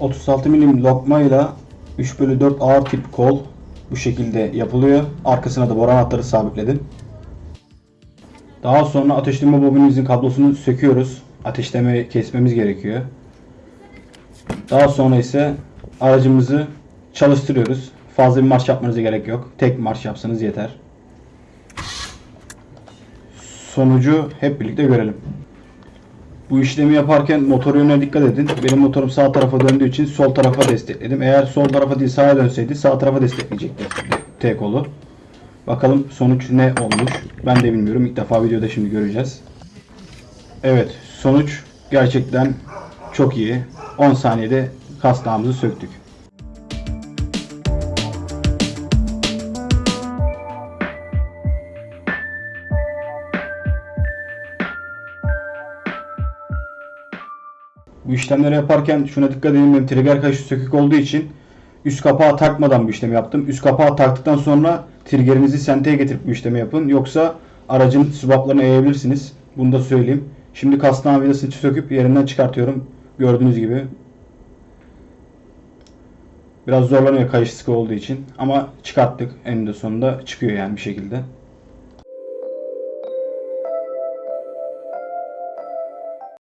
36 milim lokmayla 3 bölü 4 ağır tip kol bu şekilde yapılıyor. Arkasına da boran hatları sabitledim. Daha sonra ateşleme bobinimizin kablosunu söküyoruz. Ateşleme kesmemiz gerekiyor. Daha sonra ise aracımızı çalıştırıyoruz. Fazla bir marş yapmanıza gerek yok. Tek marş yapsanız yeter. Sonucu hep birlikte görelim. Bu işlemi yaparken motor yönüne dikkat edin. Benim motorum sağ tarafa döndüğü için sol tarafa destekledim. Eğer sol tarafa değil sağa dönseydi sağ tarafa destekleyecekti T kolu. Bakalım sonuç ne olmuş. Ben de bilmiyorum. İlk defa videoda şimdi göreceğiz. Evet sonuç gerçekten çok iyi. 10 saniyede kasnağımızı söktük. Bu işlemleri yaparken şuna dikkat edin benim trigger kaşı sökük olduğu için üst kapağı takmadan bu işlemi yaptım. Üst kapağı taktıktan sonra triggerinizi senteye getirip bu işlemi yapın. Yoksa aracın swaplarını eğebilirsiniz. Bunu da söyleyeyim. Şimdi kasnağın vidasını söküp yerinden çıkartıyorum. Gördüğünüz gibi. Biraz zorlanıyor kayış sıkı olduğu için. Ama çıkarttık. Eninde sonunda çıkıyor yani bir şekilde.